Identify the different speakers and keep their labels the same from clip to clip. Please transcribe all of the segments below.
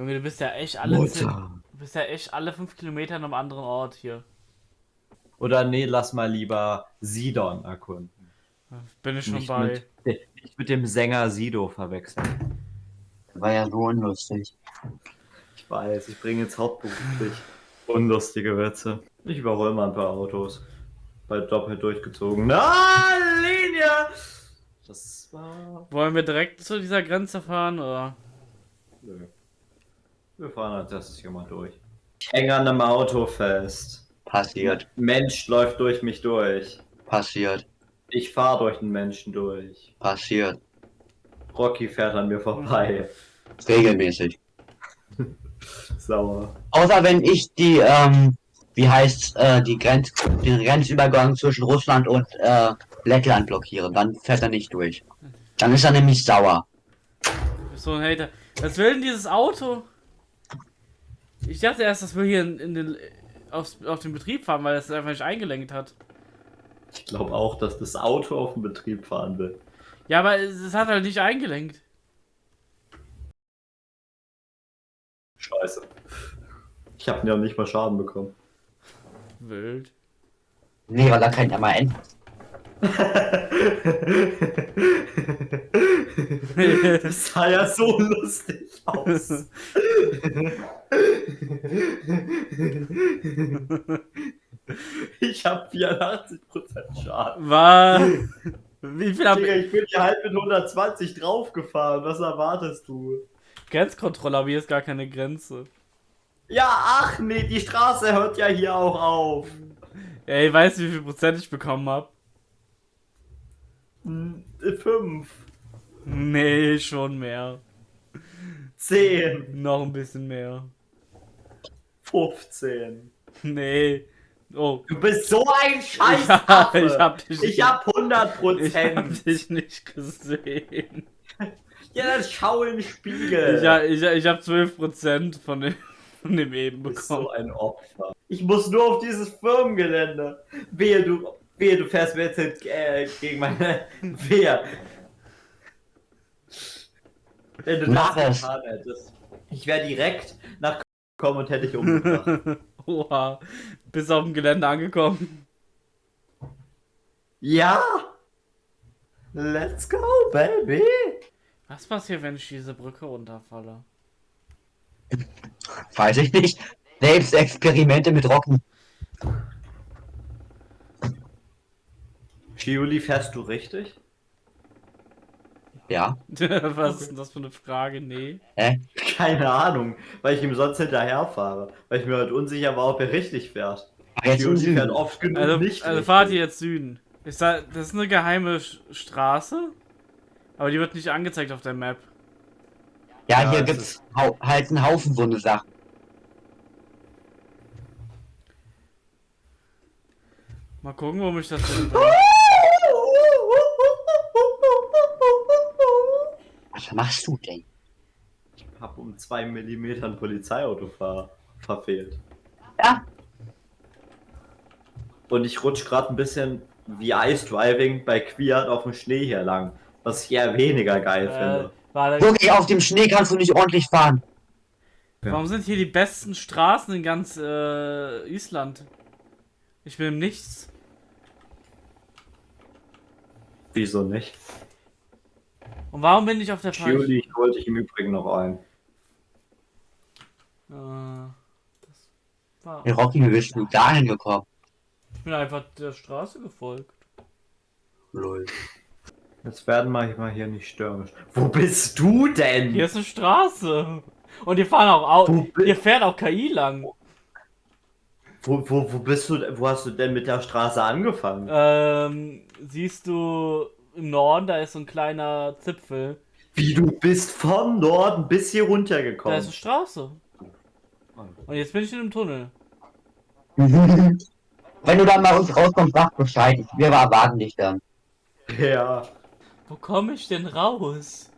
Speaker 1: Junge, du bist ja echt alle. Du bist ja echt alle fünf Kilometer an einem anderen Ort hier.
Speaker 2: Oder nee, lass mal lieber Sidon erkunden.
Speaker 1: Bin ich schon
Speaker 2: Nicht
Speaker 1: bei.
Speaker 2: mit, nicht mit dem Sänger Sido verwechseln.
Speaker 3: War ja so unlustig.
Speaker 2: Ich weiß, ich bringe jetzt hauptberuflich unlustige Witze. Ich überhole mal ein paar Autos. Bald doppelt durchgezogen. Na, Linie! Das war.
Speaker 1: Wollen wir direkt zu dieser Grenze fahren oder?
Speaker 2: Nö. Wir fahren als erstes hier mal durch. Ich hänge an einem Auto fest.
Speaker 3: Passiert,
Speaker 2: Mensch läuft durch mich durch.
Speaker 3: passiert,
Speaker 2: Ich fahre durch den Menschen durch.
Speaker 3: passiert.
Speaker 2: Rocky fährt an mir vorbei.
Speaker 3: Regelmäßig.
Speaker 2: Sauer.
Speaker 3: Außer wenn ich die, ähm, wie heißt äh, die Grenz, den Grenzübergang zwischen Russland und äh, Lettland blockiere, dann fährt er nicht durch. Dann ist er nämlich sauer.
Speaker 1: Du bist so ein Hater. Was will denn dieses Auto? Ich dachte erst, dass wir hier in, in den, aufs, auf den Betrieb fahren, weil es einfach nicht eingelenkt hat.
Speaker 2: Ich glaube auch, dass das Auto auf den Betrieb fahren will.
Speaker 1: Ja, aber es, hat halt nicht eingelenkt.
Speaker 2: Scheiße. Ich habe ja nicht mal Schaden bekommen.
Speaker 1: Wild.
Speaker 3: Nee, weil da kein MAN.
Speaker 2: das sah ja so lustig aus. ich habe 84% Schaden.
Speaker 1: War. Wie viel hab
Speaker 2: Digga,
Speaker 1: ich?
Speaker 2: ich bin hier halt mit 120 draufgefahren. Was erwartest du?
Speaker 1: Grenzkontrolle, aber hier ist gar keine Grenze.
Speaker 2: Ja, ach nee, die Straße hört ja hier auch auf.
Speaker 1: Ey, weißt du, wie viel Prozent ich bekommen hab?
Speaker 2: Fünf,
Speaker 1: Nee, schon mehr.
Speaker 2: zehn,
Speaker 1: Noch ein bisschen mehr.
Speaker 2: 15.
Speaker 1: Nee. Oh.
Speaker 2: Du bist so ein Scheiß.
Speaker 1: Ja, ich hab dich,
Speaker 2: Ich hab 100
Speaker 1: ich hab
Speaker 2: Prozent.
Speaker 1: dich nicht gesehen.
Speaker 2: Ja, dann schau in den Spiegel.
Speaker 1: Ich, ich, ich hab 12% von dem, von dem eben
Speaker 2: Du bist
Speaker 1: bekommen.
Speaker 2: so ein Opfer. Ich muss nur auf dieses Firmengelände. Wehe, du, wehe, du fährst mir jetzt äh, gegen meine Wehe. Wenn du
Speaker 3: Mach
Speaker 2: das
Speaker 3: es.
Speaker 2: getan hättest. Ich wäre direkt nach gekommen und hätte dich umgebracht.
Speaker 1: Oha. Bis auf dem Gelände angekommen.
Speaker 2: ja! Let's go, baby!
Speaker 1: Was passiert, wenn ich diese Brücke runterfalle?
Speaker 3: Weiß ich nicht. Selbst Experimente mit Rocken.
Speaker 2: Giuli, fährst du richtig?
Speaker 3: Ja.
Speaker 1: Was ist denn das für eine Frage? Nee.
Speaker 3: Hä?
Speaker 2: Keine Ahnung, weil ich ihm sonst hinterher fahre. Weil ich mir halt unsicher war, ob er richtig fährt.
Speaker 3: Jetzt
Speaker 2: Giuli fährt oft genug
Speaker 1: Also,
Speaker 2: nicht
Speaker 1: also
Speaker 2: richtig.
Speaker 1: fahrt ihr jetzt Süden. Ist da, das ist eine geheime Straße, aber die wird nicht angezeigt auf der Map.
Speaker 3: Ja,
Speaker 2: Ja,
Speaker 3: hier
Speaker 2: es
Speaker 3: gibt's halt einen Haufen so eine Sachen.
Speaker 1: Mal gucken, wo mich das hin.
Speaker 3: Was machst du denn?
Speaker 2: Ich hab um 2 mm ein Polizeiauto ver verfehlt.
Speaker 3: Ja.
Speaker 2: Und ich rutsch gerade ein bisschen wie Ice Driving bei Quiert auf dem Schnee hier lang. Was ich eher weniger geil
Speaker 1: Äh,
Speaker 2: finde.
Speaker 3: Wirklich, auf dem Schnee kannst du nicht ordentlich fahren.
Speaker 1: warum sind hier die besten Straßen in ganz äh, Island? Ich im Nichts.
Speaker 2: Wieso nicht?
Speaker 1: Und warum bin ich auf der falschen?
Speaker 2: Giuli, ich wollte ich im Übrigen noch ein.
Speaker 1: Äh, das war.
Speaker 3: Hey Rocky, wie bist du dahin gekommen?
Speaker 1: Ich bin einfach der Straße gefolgt.
Speaker 3: Lol.
Speaker 2: Jetzt werden wir mal hier nicht störrisch. Wo bist du denn?
Speaker 1: Hier ist eine Straße. Und hier fahren auch Au
Speaker 2: Wo bi-
Speaker 1: Hier fährt auch KI lang.
Speaker 2: Wo, wo, wo bist du? Wo hast du denn mit der Straße angefangen?
Speaker 1: Ähm, siehst du im Norden, da ist so ein kleiner Zipfel.
Speaker 2: Wie du bist von Norden bis hier
Speaker 1: Da
Speaker 2: runtergekommen.
Speaker 1: ist eine Straße. Und jetzt bin ich in einem Tunnel.
Speaker 3: Wenn du dann mal uns rauskommst, sag Bescheid. Wir erwarten dich dann.
Speaker 2: Ja.
Speaker 1: Wo komme ich denn raus?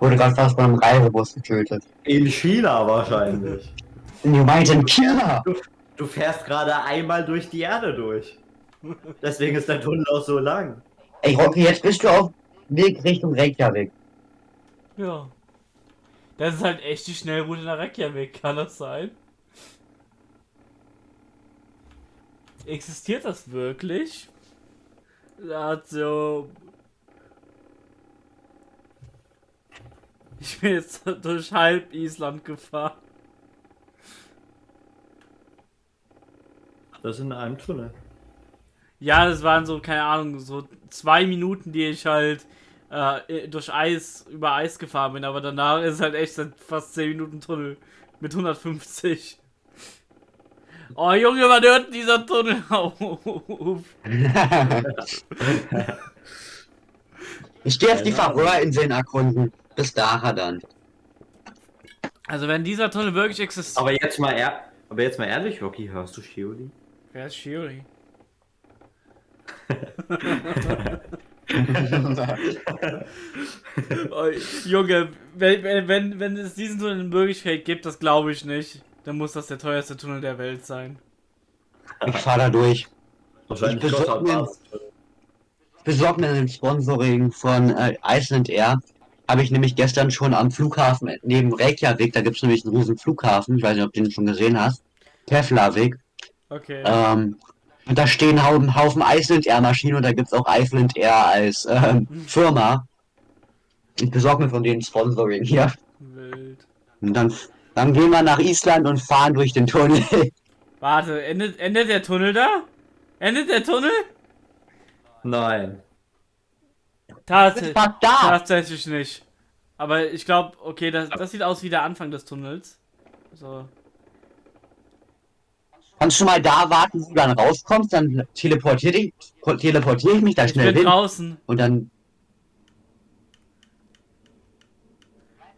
Speaker 3: Wurde gerade fast von einem Reisebus getötet.
Speaker 2: In China wahrscheinlich.
Speaker 3: Du meinst in China?
Speaker 2: Du, du fährst gerade einmal durch die Erde durch. Deswegen ist der Tunnel auch so lang.
Speaker 3: Ey Rocky, jetzt bist du auf Weg Richtung Reykjavik.
Speaker 1: Ja. Das ist halt echt die Schnellroute nach Reykjavik, kann das sein? Existiert das wirklich? Also. Ich bin jetzt durch halb Island gefahren.
Speaker 2: Das in einem Tunnel.
Speaker 1: Ja, das waren so, keine Ahnung, so zwei Minuten, die ich halt äh, durch Eis, über Eis gefahren bin, aber danach ist halt echt fast 10 Minuten Tunnel mit 150. Oh Junge, wann hört dieser Tunnel auf?
Speaker 3: ich gehe auf die Färöerinseln erkunden. Bis dahin dann.
Speaker 1: Also wenn dieser Tunnel wirklich existiert.
Speaker 2: Aber jetzt mal ehr aber jetzt mal ehrlich, Rocky, hörst du Shioli?
Speaker 1: Wer ist Shioli? oh, Junge, wenn, wenn, wenn es diesen Tunnel in Wirklichkeit gibt, das glaube ich nicht. Dann muss das der teuerste Tunnel der Welt sein.
Speaker 3: Ich fahre da durch.
Speaker 2: Wahrscheinlich
Speaker 3: ich besorge mir, besorg mir ein Sponsoring von äh, Iceland Air. Habe ich nämlich gestern schon am Flughafen neben Reykjavik, da gibt es nämlich einen riesen Flughafen, ich weiß nicht, ob du den schon gesehen hast. Keflavik.
Speaker 1: Okay.
Speaker 3: Ähm, und da stehen Haufen, Haufen Iceland Air Maschinen und da gibt es auch Iceland Air als ähm, Firma. Ich besorge mir von denen Sponsoring hier.
Speaker 1: Wild.
Speaker 3: Und dann, dann gehen wir nach Island und fahren durch den Tunnel.
Speaker 1: Warte, endet, endet der Tunnel da? Endet der Tunnel?
Speaker 2: Nein.
Speaker 1: Tats
Speaker 3: da.
Speaker 1: Tatsächlich nicht. Aber ich glaube, okay, das, das sieht aus wie der Anfang des Tunnels. So.
Speaker 3: Kannst du mal da warten, wo du dann rauskommst, dann teleportiere ich, teleportiere ich mich da
Speaker 1: ich
Speaker 3: schnell
Speaker 1: bin
Speaker 3: hin.
Speaker 1: draußen.
Speaker 3: Und dann.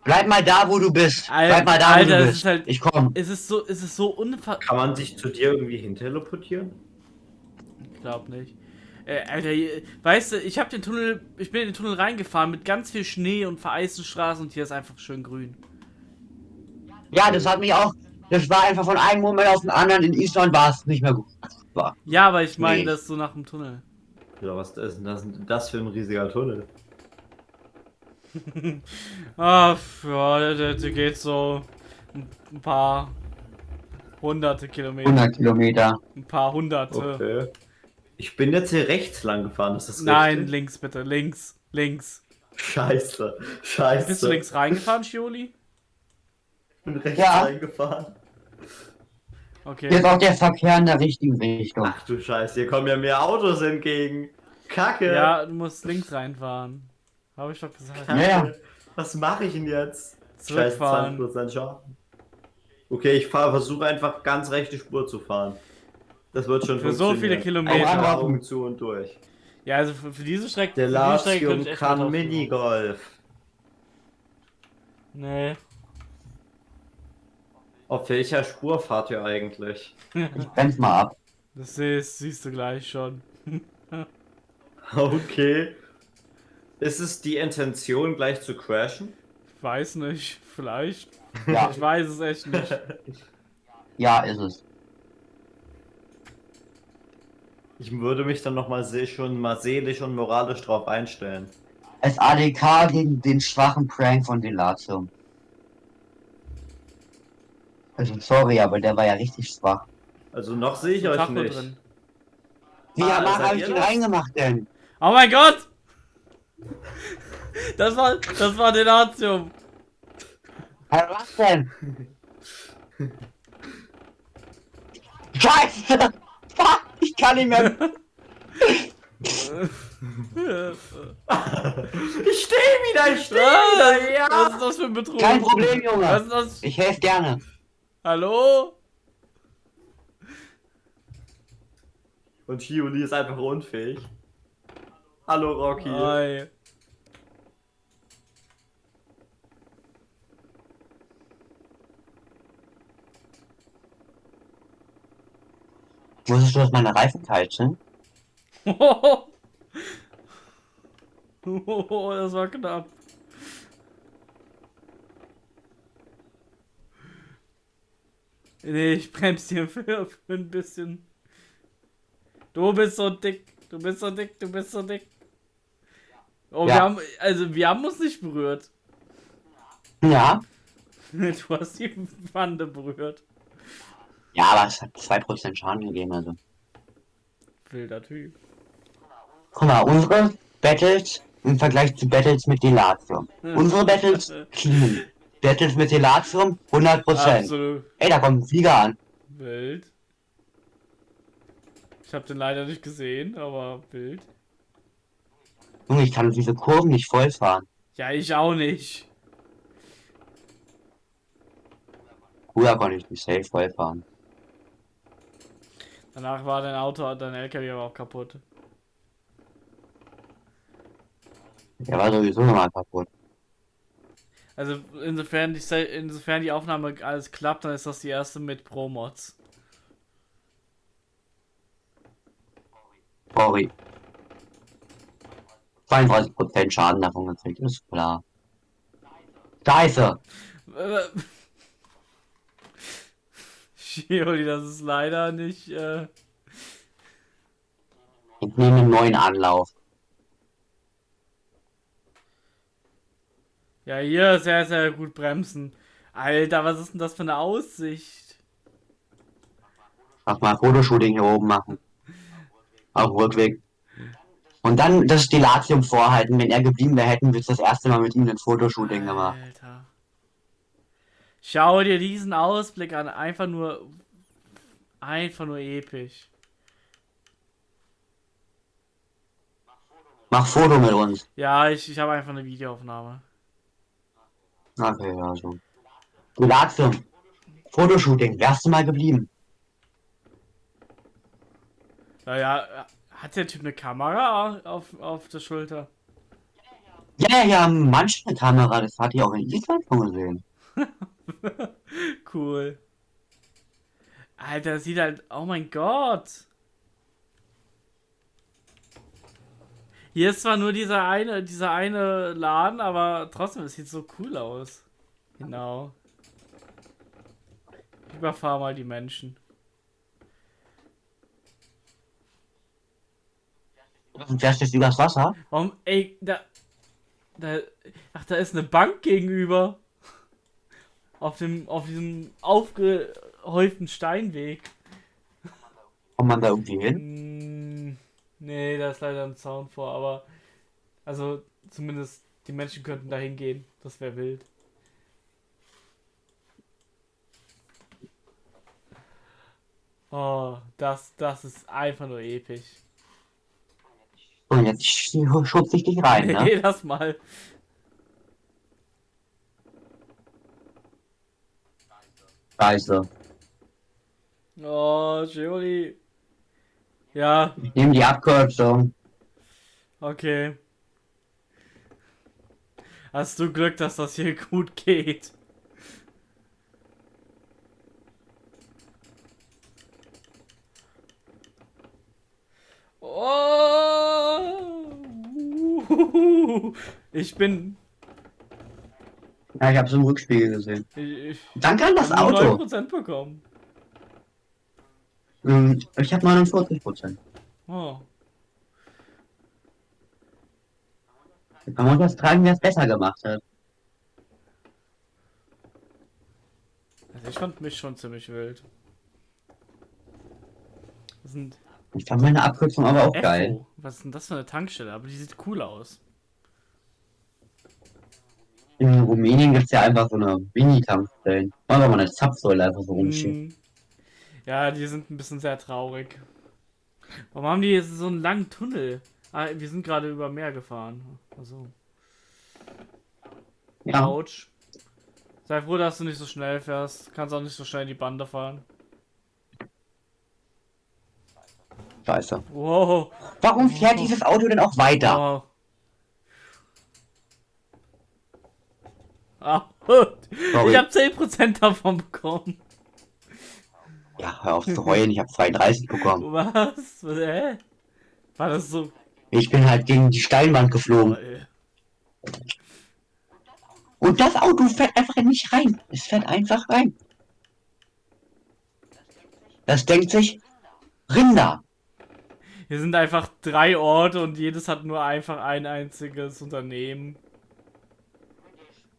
Speaker 3: Bleib mal da, wo du bist.
Speaker 1: Alter,
Speaker 3: Bleib mal da,
Speaker 1: Alter,
Speaker 3: wo du
Speaker 1: es
Speaker 3: bist.
Speaker 1: ist halt-
Speaker 3: Ich komm.
Speaker 1: Es ist so, es ist so unver...
Speaker 2: Kann man sich zu dir irgendwie hin teleportieren?
Speaker 1: Ich glaub nicht. Äh, Alter, weißt du, ich habe den Tunnel, ich bin in den Tunnel reingefahren mit ganz viel Schnee und vereisten Straßen und hier ist einfach schön grün.
Speaker 3: Ja, das hat mich auch. Das war einfach von einem Moment auf den anderen. In Island war es nicht mehr gut. War.
Speaker 1: Ja, aber ich meine
Speaker 3: Nee.
Speaker 1: das so nach dem Tunnel.
Speaker 2: Oder was ist denn das, das für ein riesiger Tunnel?
Speaker 1: Ah, ja, der, geht so ein, paar hunderte Kilometer.
Speaker 3: 100 Kilometer.
Speaker 1: Ein paar hunderte.
Speaker 2: Okay. Ich bin jetzt hier rechts lang gefahren, ist das
Speaker 1: Nein,
Speaker 2: richtig?
Speaker 1: links bitte, links, links.
Speaker 2: Scheiße, scheiße.
Speaker 1: Bist du links reingefahren, Shioli?
Speaker 2: Ich bin rechts
Speaker 3: Ja.
Speaker 2: reingefahren.
Speaker 3: Hier
Speaker 1: Okay.
Speaker 3: ist auch der Verkehr in der richtigen Richtung.
Speaker 2: Ach du Scheiße, hier kommen ja mehr Autos entgegen. Kacke.
Speaker 1: Ja, du musst links reinfahren. Habe ich doch gesagt.
Speaker 2: Kacke.
Speaker 3: Ja.
Speaker 2: Was mache ich denn jetzt? Scheiße,
Speaker 1: Zurückfahren.
Speaker 2: 20% Schaden. Okay, ich fahr, versuche einfach ganz rechte Spur zu fahren. Das wird schon
Speaker 1: Für so viele. Kilometer.
Speaker 3: Au, au.
Speaker 2: Augen zu und durch.
Speaker 1: Ja, also für, für diese Strecke.
Speaker 2: Der
Speaker 1: Strecke
Speaker 2: Latium kann Minigolf.
Speaker 1: Nee.
Speaker 2: Auf welcher Spur fahrt ihr eigentlich?
Speaker 3: Ich bremse mal ab.
Speaker 1: Das siehst, siehst du gleich schon.
Speaker 2: Okay. Ist es die Intention, gleich zu crashen?
Speaker 1: Ich weiß nicht. Vielleicht.
Speaker 3: Ja,
Speaker 1: Ich weiß es echt nicht.
Speaker 3: ja, ist es.
Speaker 2: Ich würde mich dann nochmal se schon mal seelisch und moralisch drauf einstellen.
Speaker 3: Es ADK gegen den schwachen Prank von Delatium. Also sorry, aber der war ja richtig schwach.
Speaker 2: Also noch sehe ich euch
Speaker 1: Tacho
Speaker 2: nicht.
Speaker 1: drin.
Speaker 3: Wie
Speaker 2: Ah, seid
Speaker 3: habe ich den
Speaker 2: das?
Speaker 3: reingemacht denn?
Speaker 1: Oh mein Gott! Das war, das war Delatium.
Speaker 3: Hä, was denn? Scheiße! Fuck, ich kann nicht mehr.
Speaker 2: Ich stehe wieder, ich stehe
Speaker 1: Was
Speaker 2: wieder, ja!
Speaker 1: was ist das für ein Betrug?
Speaker 3: Kein Problem,
Speaker 1: Was
Speaker 3: Junge.
Speaker 1: ist das?
Speaker 3: Ich helfe gerne.
Speaker 1: Hallo?
Speaker 2: Und Shioli ist einfach unfähig. Hallo Rocky.
Speaker 1: Hi.
Speaker 3: Wusstest du, dass meine Reifen kalt sind?
Speaker 1: Oh, das war knapp. Nee, ich bremse hier für, für ein bisschen. Du bist so dick, du bist so dick, du bist so dick. Oh, wir
Speaker 3: Ja.
Speaker 1: haben, also wir haben uns nicht berührt.
Speaker 3: Ja.
Speaker 1: Du hast die Wande berührt.
Speaker 3: Ja, aber es hat 2% Schaden gegeben, also.
Speaker 1: Wilder Typ.
Speaker 3: Guck mal, unsere Battles im Vergleich zu Battles mit Delatium. Unsere Battles clean. Battles mit Delatium 100%.
Speaker 1: Absolut
Speaker 3: Ey, da kommt ein Flieger an.
Speaker 1: wild. Ich habe den leider nicht gesehen, aber wild.
Speaker 3: Junge, ich kann diese Kurven nicht voll fahren.
Speaker 1: Ja, ich auch nicht.
Speaker 3: Früher konnte ich nicht safe voll fahren.
Speaker 1: Danach war dein Auto, dein LKW aber auch kaputt.
Speaker 3: Der war sowieso nochmal kaputt.
Speaker 1: Also insofern die, insofern die Aufnahme alles klappt, dann ist das die erste mit Pro-Mods.
Speaker 3: Sorry. 32% Schaden davon gekriegt, ist klar. Scheiße!
Speaker 1: Äh, Shioli, das ist leider nicht. Äh,
Speaker 3: Ich nehme einen neuen Anlauf.
Speaker 1: Ja, hier sehr, sehr gut bremsen. Alter, was ist denn das für eine Aussicht?
Speaker 3: Mach mal Fotoshooting hier oben machen. Auf dem Rückweg. Und dann das Stilatium vorhalten. Wenn er geblieben wäre, hätten wir das erste Mal mit ihm ein Fotoshooting gemacht.
Speaker 1: Alter. Schau dir diesen Ausblick an. Einfach nur. Einfach nur episch.
Speaker 3: Mach Foto mit uns.
Speaker 1: Ja, ich, ich habe einfach eine Videoaufnahme.
Speaker 3: Okay, ja, so. Stilatium. Fotoshooting. Wärst du mal geblieben?
Speaker 1: Naja, hat der Typ eine Kamera auf, auf der Schulter?
Speaker 3: Ja, ja, manche eine Kamera. Das hat ich auch in Island schon gesehen.
Speaker 1: cool. Alter, sieht halt. Oh mein Gott. Hier ist zwar nur dieser eine, dieser eine Laden, aber trotzdem, es sieht so cool aus. Genau. Ich überfahre mal die Menschen.
Speaker 3: Und fährst jetzt übers Wasser?
Speaker 1: Warum, ey, da, da, ach, da ist eine Bank gegenüber. Auf dem, auf diesem aufgehäuften Steinweg.
Speaker 3: Kommt man da irgendwie hin?
Speaker 1: Nee, da ist leider ein Zaun vor, aber, also, zumindest die Menschen könnten da hingehen. Das wäre wild. Oh, das, das ist einfach nur episch.
Speaker 3: Und jetzt sch- schubse ich dich rein, ne?
Speaker 1: Nee, das mal.
Speaker 3: Scheiße.
Speaker 1: Oh, Juli. Ja,
Speaker 3: Ich nehme die Abkürzung.
Speaker 1: okay. Hast du Glück, dass das hier gut geht? Oh! Ich bin.
Speaker 3: Ja, ich habe es im Rückspiegel gesehen.
Speaker 1: Ich, ich
Speaker 3: Danke an das Auto.
Speaker 1: 9% bekommen.
Speaker 3: Ähm, Ich habe 49 Prozent.
Speaker 1: Oh.
Speaker 3: Man muss das tragen, wer es besser gemacht hat.
Speaker 1: Also ich fand mich schon ziemlich wild. Das sind
Speaker 3: Ich fand meine Abkürzung aber auch geil.
Speaker 1: Echo. Was ist denn das für eine Tankstelle? Aber die sieht cool aus.
Speaker 3: In Rumänien gibt es ja einfach so eine Mini-Tankstellen. Machen wir mal eine Zapfsäule einfach so rumsteht.
Speaker 1: Ja, die sind ein bisschen sehr traurig. Warum haben die jetzt so einen langen Tunnel? Ah, wir sind gerade über Meer gefahren. Also,
Speaker 3: Ja,
Speaker 1: Autsch. Sei froh, dass du nicht so schnell fährst. Kannst auch nicht so schnell in die Bande fahren.
Speaker 3: scheiße.
Speaker 1: Wow.
Speaker 3: Warum fährt dieses Auto denn auch weiter?
Speaker 1: Wow. Ah. Ich habe 10% davon bekommen.
Speaker 3: Ja, hör auf zu heulen, ich habe 32 bekommen.
Speaker 1: Was? Was? Hä? War das so?
Speaker 3: Ich bin halt gegen die Steinwand geflogen.
Speaker 1: Toll.
Speaker 3: Und das Auto fährt einfach nicht rein. Es fährt einfach rein. Das denkt sich, Rinder.
Speaker 1: Hier sind einfach drei Orte und jedes hat nur einfach ein einziges Unternehmen.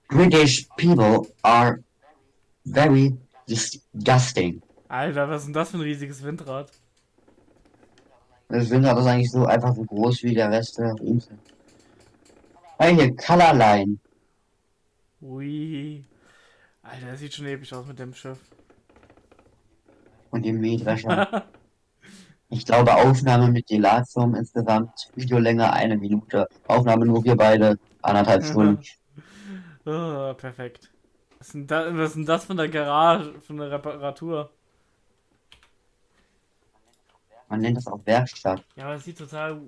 Speaker 3: British people are very disgusting.
Speaker 1: Alter, was ist denn das für ein riesiges Windrad?
Speaker 3: Das Windrad ist eigentlich so einfach so groß wie der Rest der Insel. Hier, Colorline.
Speaker 1: Ui. Alter, das sieht schon episch aus mit dem Schiff.
Speaker 3: Und dem Mähdrescher. Ich glaube, Aufnahme mit Delatium insgesamt Videolänge eine Minute. Aufnahme nur wir beide anderthalb Stunden.
Speaker 1: Oh, perfekt. Was ist, denn da, was ist denn das von der Garage, von der Reparatur?
Speaker 3: Man nennt das auch Werkstatt.
Speaker 1: Ja, aber es sieht total.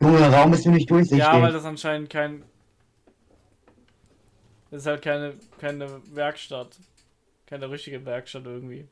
Speaker 3: Junge, Raum ist nämlich durchsichtig.
Speaker 1: Ja, weil das anscheinend kein. Das ist halt keine, keine Werkstatt. Keine richtige Werkstatt irgendwie.